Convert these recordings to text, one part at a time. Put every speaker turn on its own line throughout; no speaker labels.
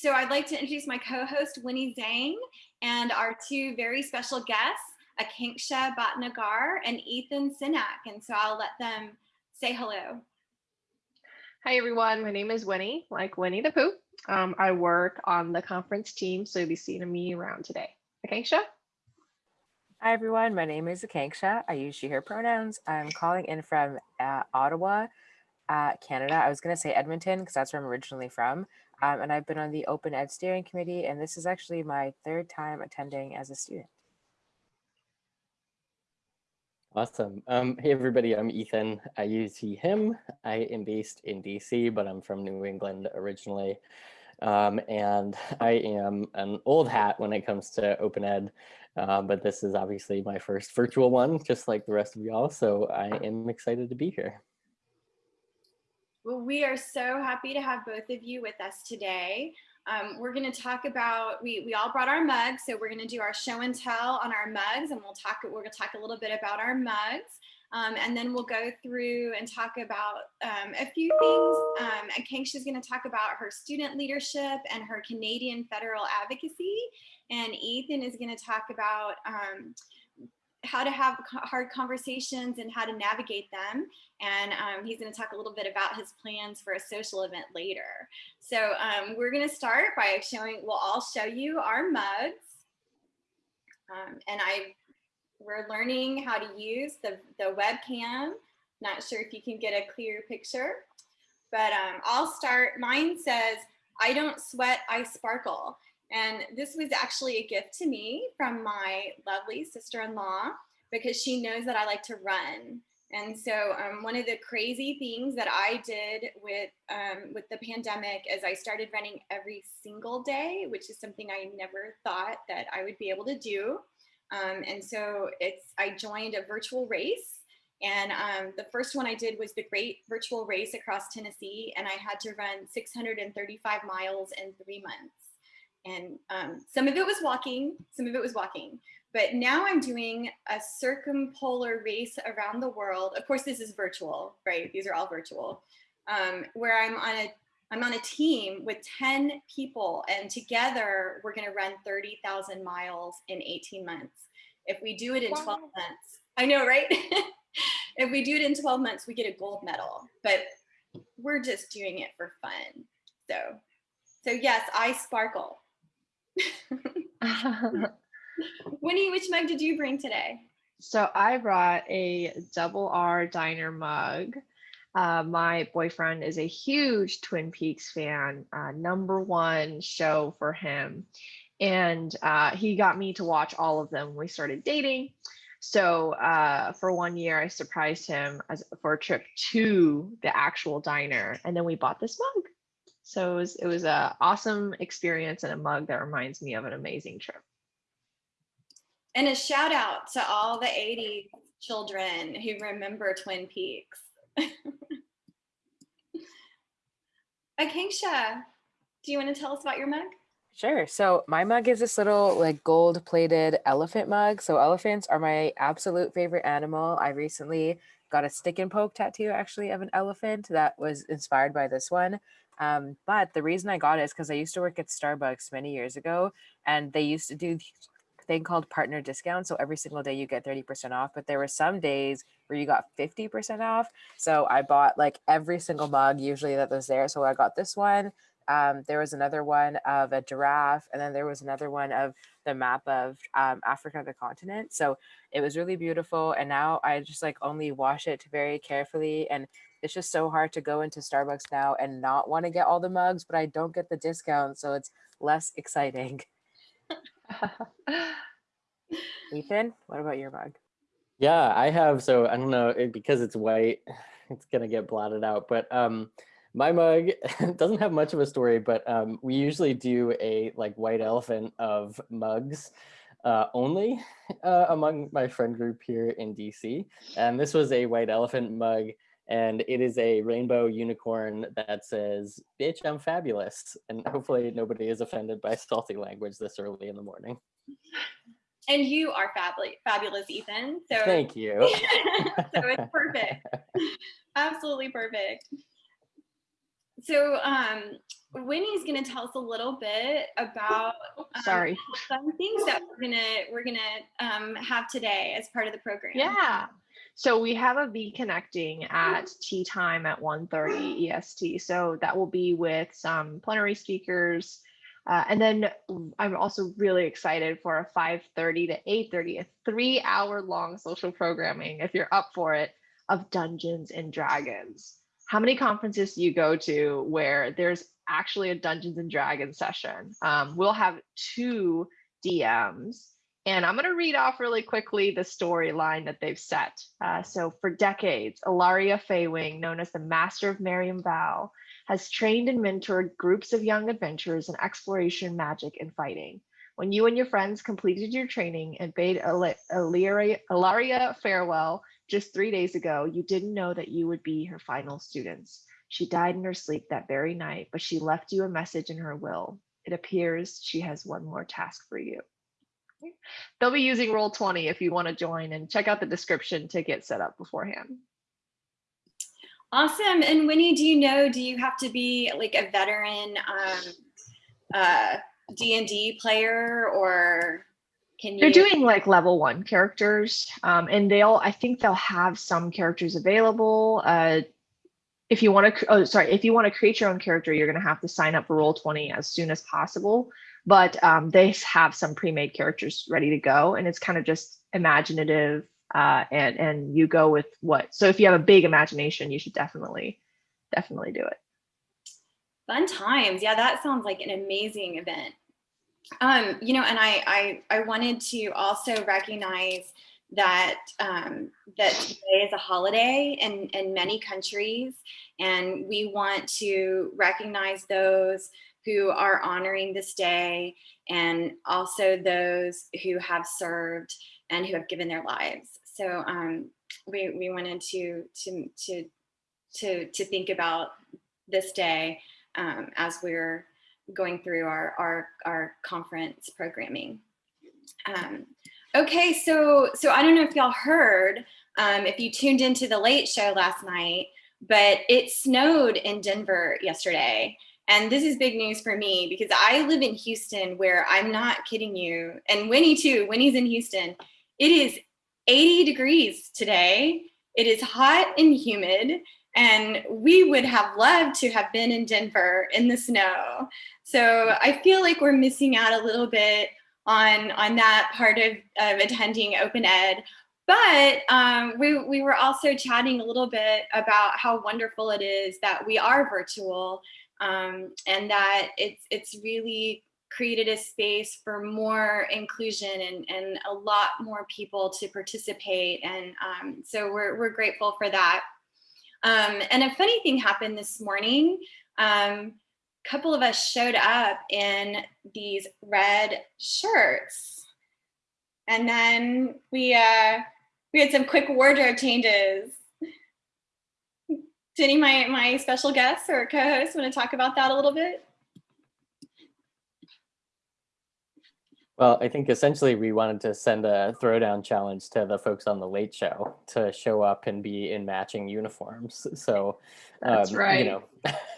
So I'd like to introduce my co-host Winnie Zhang and our two very special guests, Akanksha Bhatnagar and Ethan Senack. And so I'll let them say hello.
Hi everyone, my name is Winnie, like Winnie the Pooh. Um, I work on the conference team, so you'll be seeing me around today. Akanksha?
Hi everyone, my name is Akanksha. I use she, her pronouns. I'm calling in from uh, Ottawa, uh, Canada. I was gonna say Edmonton because that's where I'm originally from. Um, and I've been on the Open Ed Steering Committee, and this is actually my third time attending as a student.
Awesome. Um, hey, everybody, I'm Ethan. I use he, him. I am based in DC, but I'm from New England originally. Um, and I am an old hat when it comes to open ed, uh, but this is obviously my first virtual one, just like the rest of y'all. So I am excited to be here.
Well, we are so happy to have both of you with us today. Um, we're going to talk about, we, we all brought our mugs, so we're going to do our show and tell on our mugs, and we'll talk, we're going to talk a little bit about our mugs. Um, and then we'll go through and talk about um, a few things. Um, Akanksha is going to talk about her student leadership and her Canadian federal advocacy. And Ethan is going to talk about um, how to have hard conversations and how to navigate them. And um, he's gonna talk a little bit about his plans for a social event later. So um, we're gonna start by showing, we'll all show you our mugs. Um, and I, we're learning how to use the, the webcam. Not sure if you can get a clear picture, but um, I'll start, mine says, I don't sweat, I sparkle. And this was actually a gift to me from my lovely sister-in-law because she knows that I like to run. And so um, one of the crazy things that I did with um, with the pandemic is I started running every single day, which is something I never thought that I would be able to do. Um, and so it's I joined a virtual race and um, the first one I did was the Great Virtual Race across Tennessee, and I had to run 635 miles in three months. And um, some of it was walking, some of it was walking. But now I'm doing a circumpolar race around the world. Of course, this is virtual, right? These are all virtual, um, where I'm on a I'm on a team with 10 people and together we're gonna run 30,000 miles in 18 months. If we do it in wow. 12 months, I know, right? if we do it in 12 months, we get a gold medal, but we're just doing it for fun. So, so yes, I sparkle. Winnie, which mug did you bring today?
So I brought a double R diner mug. Uh, my boyfriend is a huge Twin Peaks fan, uh, number one show for him. And uh, he got me to watch all of them when we started dating. So uh, for one year, I surprised him as, for a trip to the actual diner. And then we bought this mug. So it was it was a awesome experience and a mug that reminds me of an amazing trip.
And a shout out to all the 80 children who remember Twin Peaks. Akanksha, do you want to tell us about your mug?
Sure. So my mug is this little like gold plated elephant mug. So elephants are my absolute favorite animal. I recently got a stick and poke tattoo actually of an elephant that was inspired by this one. Um, but the reason I got it is because I used to work at Starbucks many years ago, and they used to do thing called partner discount. So every single day you get 30% off, but there were some days where you got 50% off. So I bought like every single mug usually that was there. So I got this one. Um, there was another one of a giraffe, and then there was another one of the map of um, Africa, the continent. So it was really beautiful. And now I just like only wash it very carefully and it's just so hard to go into Starbucks now and not want to get all the mugs, but I don't get the discount, so it's less exciting. Ethan, what about your mug?
Yeah, I have. So I don't know it, because it's white, it's gonna get blotted out. But um, my mug doesn't have much of a story, but um, we usually do a like white elephant of mugs uh, only uh, among my friend group here in DC. And this was a white elephant mug and it is a rainbow unicorn that says, bitch, I'm fabulous. And hopefully nobody is offended by salty language this early in the morning.
And you are fabulous, fabulous, Ethan. So
thank you.
so it's perfect. Absolutely perfect. So um, Winnie's going to tell us a little bit about um,
Sorry.
fun things that we're gonna we're gonna um, have today as part of the program.
Yeah. So we have a V connecting at tea time at 1.30 EST. So that will be with some plenary speakers. Uh, and then I'm also really excited for a 5.30 to 8.30, a three hour long social programming, if you're up for it, of Dungeons and Dragons. How many conferences do you go to where there's actually a Dungeons and Dragons session? Um, we'll have two DMs and I'm going to read off really quickly the storyline that they've set. Uh, so, for decades, Ilaria Faywing, known as the Master of Miriam Val, has trained and mentored groups of young adventurers in exploration, magic, and fighting. When you and your friends completed your training and bade Ilaria farewell just three days ago, you didn't know that you would be her final students. She died in her sleep that very night, but she left you a message in her will. It appears she has one more task for you. They'll be using Roll20 if you want to join and check out the description to get set up beforehand.
Awesome. And Winnie, do you know, do you have to be like a veteran um, uh, D&D player or can you?
They're doing like level one characters um, and they'll, I think they'll have some characters available. Uh, if you want to, oh, sorry, if you want to create your own character, you're going to have to sign up for Roll20 as soon as possible but um, they have some pre-made characters ready to go and it's kind of just imaginative uh, and and you go with what so if you have a big imagination you should definitely definitely do it
fun times yeah that sounds like an amazing event um you know and i i, I wanted to also recognize that um, that today is a holiday in, in many countries and we want to recognize those who are honoring this day and also those who have served and who have given their lives. So um, we, we wanted to, to, to, to, to think about this day um, as we're going through our, our, our conference programming. Um, okay, so, so I don't know if y'all heard, um, if you tuned into the late show last night, but it snowed in Denver yesterday. And this is big news for me because I live in Houston where I'm not kidding you. And Winnie too, Winnie's in Houston. It is 80 degrees today. It is hot and humid. And we would have loved to have been in Denver in the snow. So I feel like we're missing out a little bit on, on that part of, of attending open ed. But um, we, we were also chatting a little bit about how wonderful it is that we are virtual um, and that it's it's really created a space for more inclusion and, and a lot more people to participate. And um, so we're, we're grateful for that. Um, and a funny thing happened this morning. Um, a couple of us showed up in these red shirts. And then we, uh, we had some quick wardrobe changes of my, my special guests or co-hosts want to talk about that a little bit?
Well, I think essentially we wanted to send a throwdown challenge to the folks on the late show to show up and be in matching uniforms. So
that's um, right.
You know,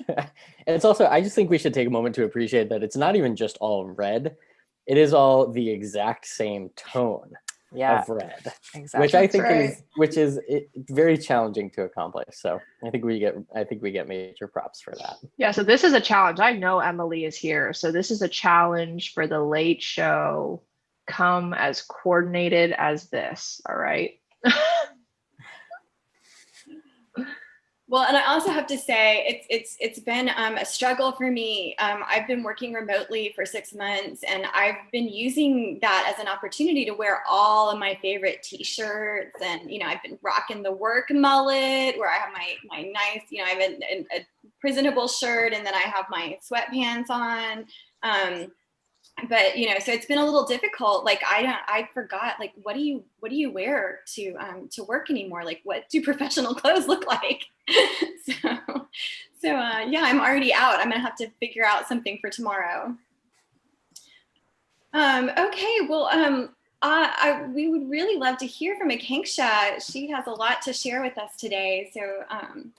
and it's also I just think we should take a moment to appreciate that it's not even just all red; it is all the exact same tone
yeah,
of red,
exactly.
which I think
right.
is which is it, very challenging to accomplish. So I think we get I think we get major props for that.
Yeah, so this is a challenge. I know Emily is here, so this is a challenge for the late show. Come as coordinated as this. All right.
Well, and I also have to say it's it's it's been um, a struggle for me. Um, I've been working remotely for six months, and I've been using that as an opportunity to wear all of my favorite T-shirts. And you know, I've been rocking the work mullet, where I have my my nice, you know, I have a, a, a presentable shirt, and then I have my sweatpants on. Um, but you know so it's been a little difficult like i don't i forgot like what do you what do you wear to um to work anymore like what do professional clothes look like so so uh yeah i'm already out i'm gonna have to figure out something for tomorrow um okay well um uh, I, we would really love to hear from Akanksha. She has a lot to share with us today. So, um,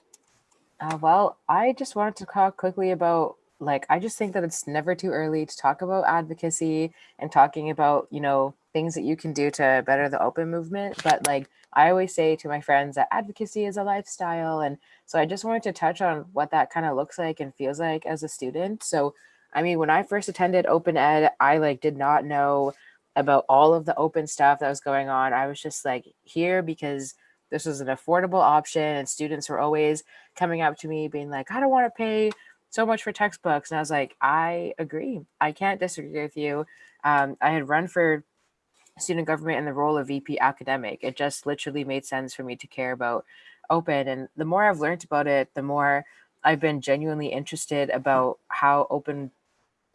uh, well, I just wanted to talk quickly about like I just think that it's never too early to talk about advocacy and talking about, you know, things that you can do to better the open movement. But like I always say to my friends that advocacy is a lifestyle. And so I just wanted to touch on what that kind of looks like and feels like as a student. So I mean, when I first attended open ed, I like did not know about all of the open stuff that was going on. I was just like here because this was an affordable option and students were always coming up to me being like, I don't want to pay so much for textbooks. And I was like, I agree. I can't disagree with you. Um, I had run for student government in the role of VP academic. It just literally made sense for me to care about open. And the more I've learned about it, the more I've been genuinely interested about how open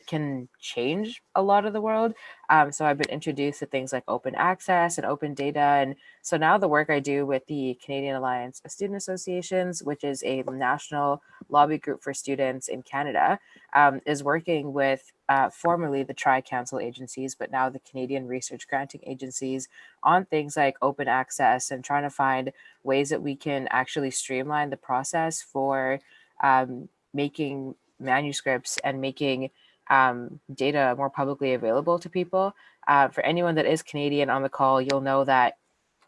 can change a lot of the world. Um, so I've been introduced to things like open access and open data. And so now the work I do with the Canadian Alliance of Student Associations, which is a national lobby group for students in Canada, um, is working with uh, formerly the Tri Council agencies, but now the Canadian Research Granting Agencies on things like open access and trying to find ways that we can actually streamline the process for um, making manuscripts and making um, data more publicly available to people. Uh, for anyone that is Canadian on the call, you'll know that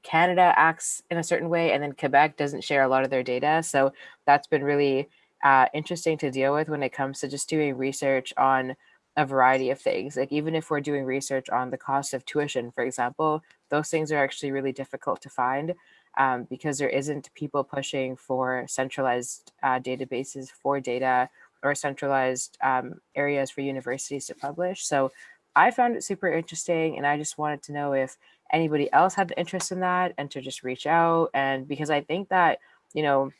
Canada acts in a certain way and then Quebec doesn't share a lot of their data. So that's been really uh, interesting to deal with when it comes to just doing research on a variety of things. Like even if we're doing research on the cost of tuition, for example, those things are actually really difficult to find um, because there isn't people pushing for centralized uh, databases for data or centralized um, areas for universities to publish. So I found it super interesting and I just wanted to know if anybody else had interest in that and to just reach out. And because I think that, you know,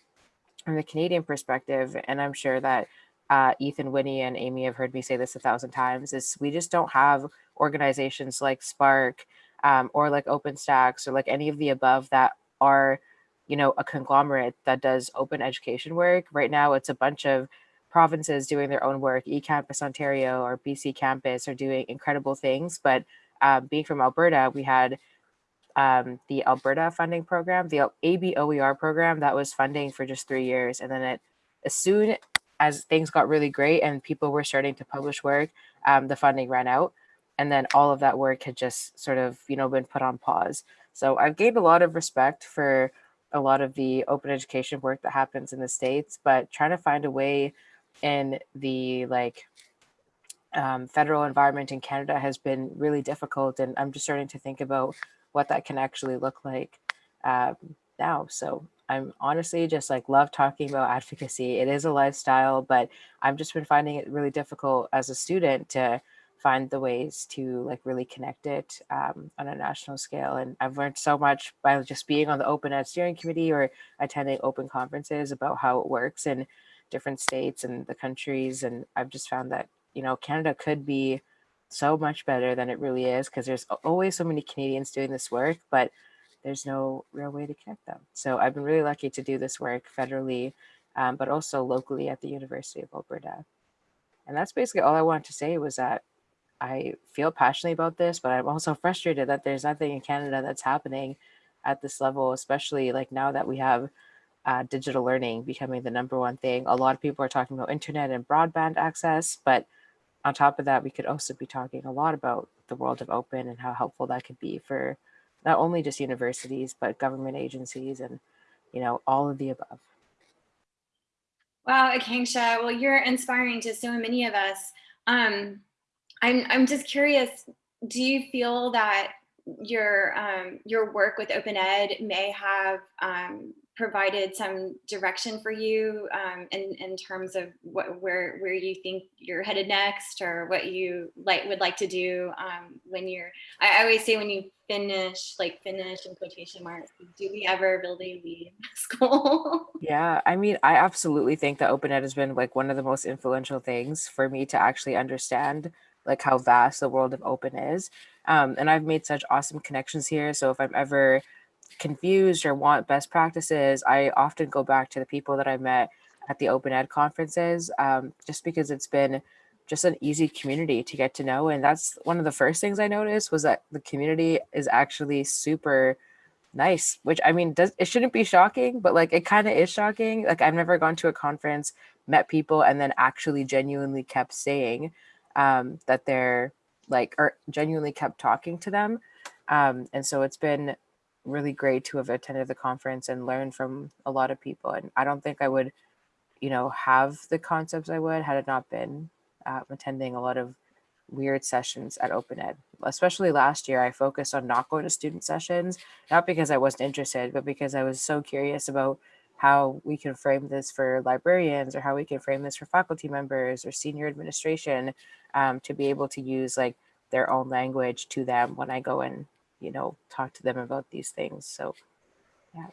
from the Canadian perspective, and I'm sure that uh, Ethan, Winnie, and Amy have heard me say this a thousand times, is we just don't have organizations like SPARC um, or like OpenStax or like any of the above that are, you know, a conglomerate that does open education work. Right now, it's a bunch of provinces doing their own work. eCampus Ontario or BC Campus are doing incredible things. But uh, being from Alberta, we had um, the Alberta funding program, the ABOER program that was funding for just three years. And then it, as soon as things got really great and people were starting to publish work, um, the funding ran out. And then all of that work had just sort of, you know, been put on pause. So I've gained a lot of respect for a lot of the open education work that happens in the States, but trying to find a way in the like um, federal environment in Canada has been really difficult, and I'm just starting to think about what that can actually look like um, now. So I'm honestly just like love talking about advocacy. It is a lifestyle, but I've just been finding it really difficult as a student to find the ways to like really connect it um, on a national scale. And I've learned so much by just being on the Open Ed Steering Committee or attending open conferences about how it works. And different states and the countries. And I've just found that, you know, Canada could be so much better than it really is because there's always so many Canadians doing this work, but there's no real way to connect them. So I've been really lucky to do this work federally, um, but also locally at the University of Alberta. And that's basically all I wanted to say was that I feel passionately about this, but I'm also frustrated that there's nothing in Canada that's happening at this level, especially like now that we have uh, digital learning becoming the number one thing. A lot of people are talking about internet and broadband access, but on top of that, we could also be talking a lot about the world of open and how helpful that could be for not only just universities, but government agencies and, you know, all of the above.
Wow, Akanksha, well, you're inspiring to so many of us. Um, I'm, I'm just curious, do you feel that your um, your work with Open Ed may have um, provided some direction for you um, in, in terms of what, where, where you think you're headed next or what you like would like to do um, when you're, I always say when you finish, like finish in quotation marks, do we ever really leave school?
yeah, I mean, I absolutely think that Open Ed has been like one of the most influential things for me to actually understand like how vast the world of open is. Um, and I've made such awesome connections here. So if I'm ever confused or want best practices, I often go back to the people that I met at the open ed conferences, um, just because it's been just an easy community to get to know. And that's one of the first things I noticed was that the community is actually super nice, which I mean, does it shouldn't be shocking, but like it kind of is shocking. Like I've never gone to a conference, met people and then actually genuinely kept saying um, that they're like or genuinely kept talking to them um, and so it's been really great to have attended the conference and learned from a lot of people and i don't think i would you know have the concepts i would had it not been uh, attending a lot of weird sessions at open ed. Especially last year i focused on not going to student sessions not because i wasn't interested but because i was so curious about how we can frame this for librarians or how we can frame this for faculty members or senior administration um, to be able to use like their own language to them when i go and you know talk to them about these things so yeah.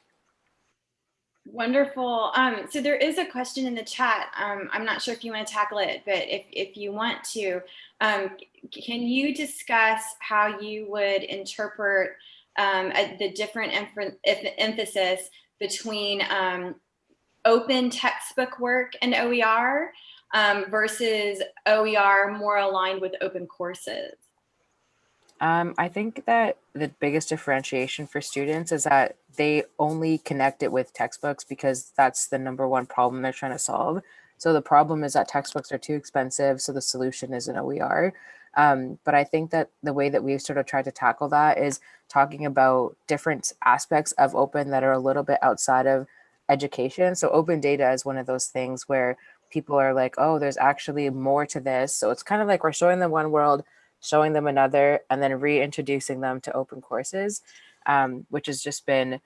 Wonderful. Um, so there is a question in the chat. Um, I'm not sure if you want to tackle it, but if, if you want to, um, can you discuss how you would interpret um, uh, the different emph- emphasis between um, open textbook work and OER um, versus OER more aligned with open courses?
Um, I think that the biggest differentiation for students is that they only connect it with textbooks because that's the number one problem they're trying to solve. So the problem is that textbooks are too expensive, so the solution is an OER. Um, but I think that the way that we've sort of tried to tackle that is talking about different aspects of open that are a little bit outside of education. So open data is one of those things where people are like, oh, there's actually more to this. So it's kind of like we're showing them one world, showing them another, and then reintroducing them to open courses, um, which has just been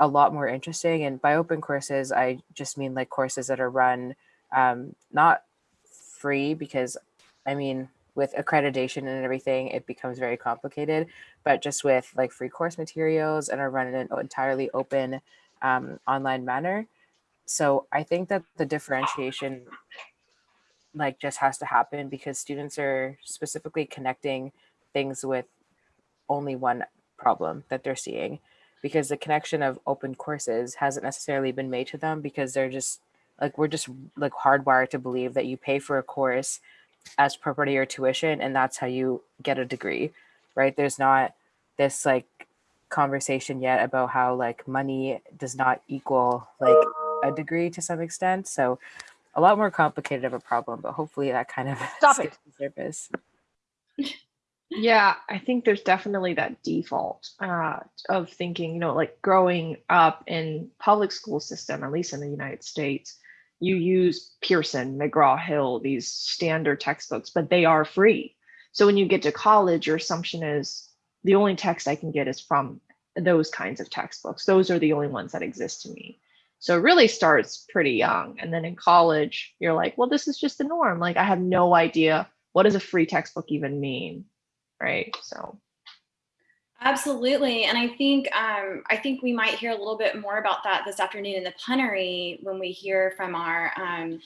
a lot more interesting. And by open courses, I just mean like courses that are run um, not free because, I mean, with accreditation and everything, it becomes very complicated, but just with like free course materials and are run in an entirely open um, online manner. So I think that the differentiation like just has to happen because students are specifically connecting things with only one problem that they're seeing because the connection of open courses hasn't necessarily been made to them because they're just like we're just like hardwired to believe that you pay for a course as per part of your tuition and that's how you get a degree right? There's not this like conversation yet about how like money does not equal like a degree to some extent. So a lot more complicated of a problem but hopefully that kind of
Stop it.
surface
Yeah, I think there's definitely that default uh, of thinking, you know, like growing up in public school system, at least in the United States, you use Pearson, McGraw-Hill, these standard textbooks, but they are free. So when you get to college, your assumption is the only text I can get is from those kinds of textbooks. Those are the only ones that exist to me. So it really starts pretty young. And then in college, you're like, well, this is just the norm. Like I have no idea what does a free textbook even mean? right? So
Absolutely, and I think um, I think we might hear a little bit more about that this afternoon in the plenary when we hear from our um,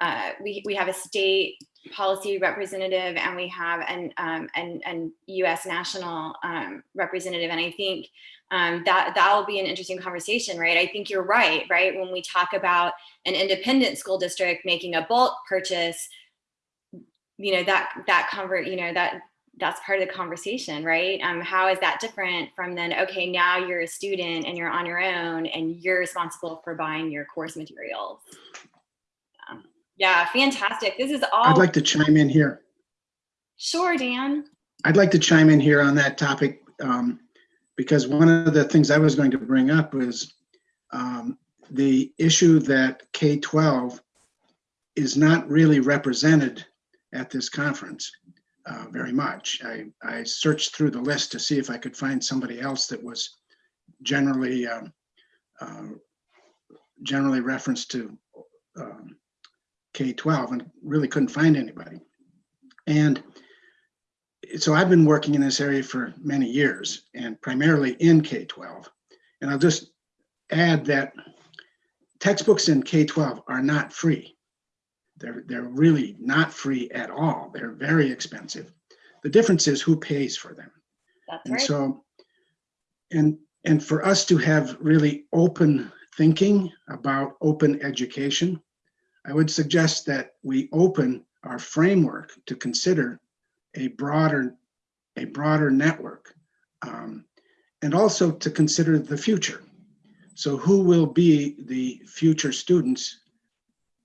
uh, we we have a state policy representative and we have an um, an, an U.S. national um, representative, and I think um, that that will be an interesting conversation, right? I think you're right, right? When we talk about an independent school district making a bulk purchase, you know that that convert, you know that that's part of the conversation, right? Um, how is that different from then, okay, now you're a student and you're on your own and you're responsible for buying your course materials. Yeah, fantastic. This is all.
I'd like to chime in here.
Sure, Dan.
I'd like to chime in here on that topic um, because one of the things I was going to bring up was um, the issue that K-12 is not really represented at this conference uh, very much. I, I searched through the list to see if I could find somebody else that was generally um, uh, generally referenced to um, K-12 and really couldn't find anybody. And so I've been working in this area for many years and primarily in K-12. And I'll just add that textbooks in K-12 are not free. They're, they're really not free at all. They're very expensive. The difference is who pays for them.
That's
And
right.
so, and, and for us to have really open thinking about open education, I would suggest that we open our framework to consider a broader, a broader network. um, and also to consider the future. So who will be the future students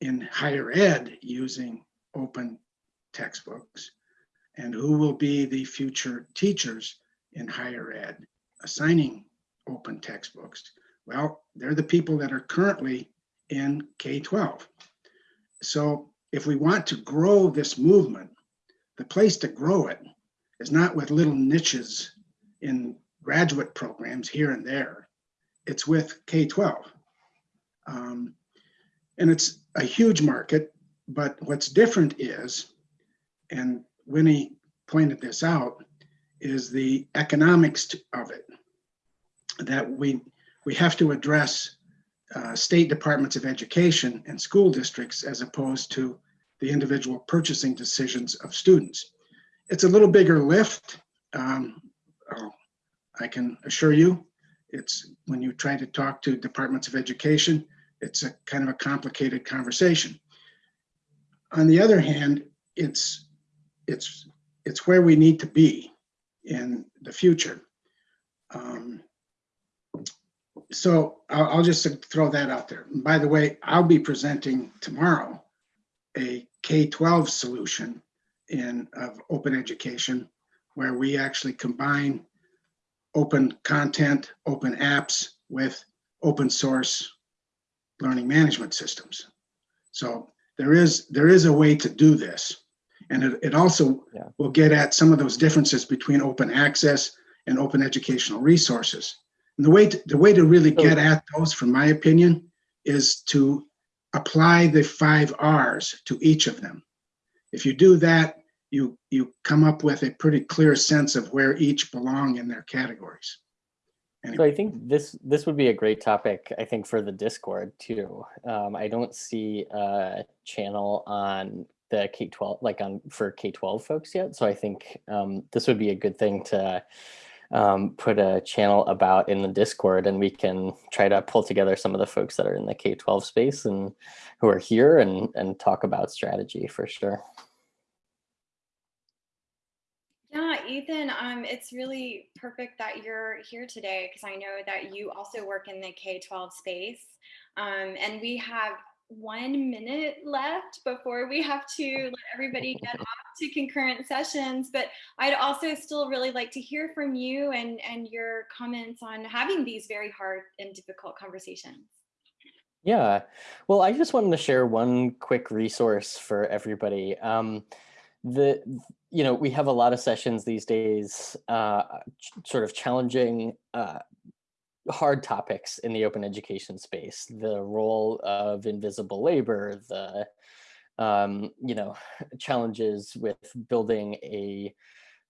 in higher ed using open textbooks? And who will be the future teachers in higher ed assigning open textbooks? Well, they're the people that are currently in K-12. So if we want to grow this movement, the place to grow it is not with little niches in graduate programs here and there. It's with K-12. Um, and it's a huge market, but what's different is, and Winnie pointed this out, is the economics of it. That we, we have to address uh, state departments of education and school districts as opposed to the individual purchasing decisions of students. It's a little bigger lift. Um, oh, I can assure you, it's when you try to talk to departments of education, it's a kind of a complicated conversation. On the other hand, it's it's it's where we need to be in the future. Um, so I'll, I'll just throw that out there. And by the way, I'll be presenting tomorrow a K-12 solution in of open education where we actually combine open content, open apps with open source learning management systems. So there is there is a way to do this. And it, it also
Yeah.
will get at some of those differences between open access and open educational resources. The way to, the way to really get at those, from my opinion, is to apply the five R's to each of them. If you do that, you you come up with a pretty clear sense of where each belong in their categories.
So I think this this would be a great topic, I think, for the Discord too. Um, I don't see a channel on the K-12, like on for K-12 folks yet. So I think um, this would be a good thing to um, put a channel about in the Discord and we can try to pull together some of the folks that are in the K-12 space and who are here and, and talk about strategy for sure.
Yeah, Ethan, um, it's really perfect that you're here today because I know that you also work in the K-12 space. Um, and we have one minute left before we have to let everybody get off to concurrent sessions. But I'd also still really like to hear from you and, and your comments on having these very hard and difficult conversations.
Yeah, well, I just wanted to share one quick resource for everybody. Um, the you know we have a lot of sessions these days, uh, sort of challenging uh, hard topics in the open education space. The role of invisible labor, the um, you know challenges with building a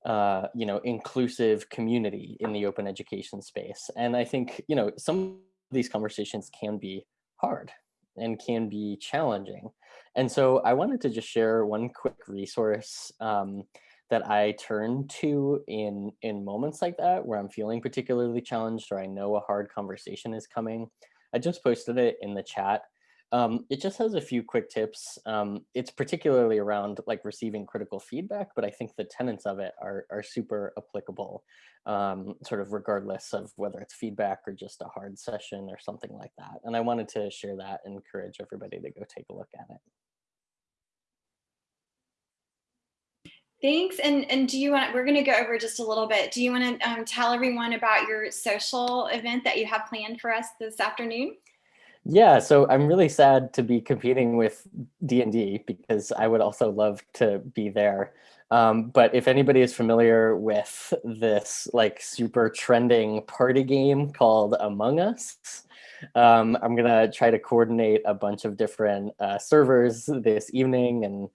uh, you know inclusive community in the open education space, and I think you know some of these conversations can be hard and can be challenging. And so I wanted to just share one quick resource um, that I turn to in in moments like that where I'm feeling particularly challenged or I know a hard conversation is coming. I just posted it in the chat. Um, it just has a few quick tips. Um, it's particularly around like receiving critical feedback, but I think the tenets of it are, are super applicable, um, sort of regardless of whether it's feedback or just a hard session or something like that. And I wanted to share that and encourage everybody to go take a look at it.
Thanks. And and do you want? We're going to go over just a little bit. Do you want to um, tell everyone about your social event that you have planned for us this afternoon?
Yeah, so I'm really sad to be competing with D&D because I would also love to be there. Um, but if anybody is familiar with this like super trending party game called Among Us, um, I'm gonna try to coordinate a bunch of different uh, servers this evening and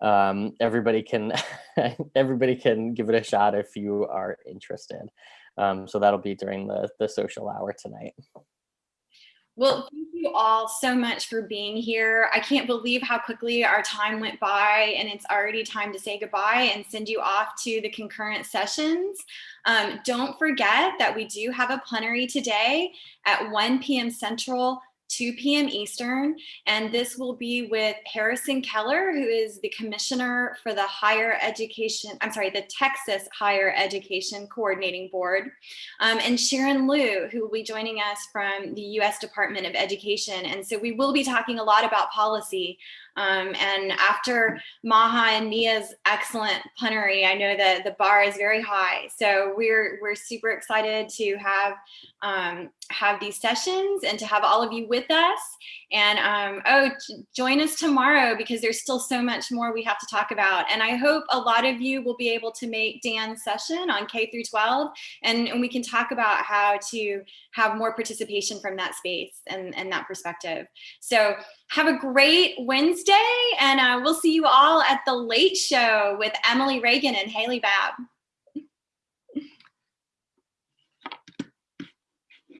um, everybody can everybody can give it a shot if you are interested. Um, so that'll be during the, the social hour tonight.
Well, thank you all so much for being here. I can't believe how quickly our time went by, and it's already time to say goodbye and send you off to the concurrent sessions. Um, don't forget that we do have a plenary today at 1 p.m. Central, 2 p.m. Eastern. And this will be with Harrison Keller, who is the commissioner for the higher education, I'm sorry, the Texas Higher Education Coordinating Board, um, and Sharon Leu, who will be joining us from the U.S. Department of Education. And so we will be talking a lot about policy. Um, and after Maha and Mia's excellent punnery, I know that the bar is very high. So we're we're super excited to have um, have these sessions and to have all of you with us. And um, oh, join us tomorrow because there's still so much more we have to talk about. And I hope a lot of you will be able to make Dan's session on K through 12, and, and we can talk about how to have more participation from that space and, and that perspective. So have a great Wednesday, and uh, we'll see you all at the late show with Emily Reagan and Haley Babb.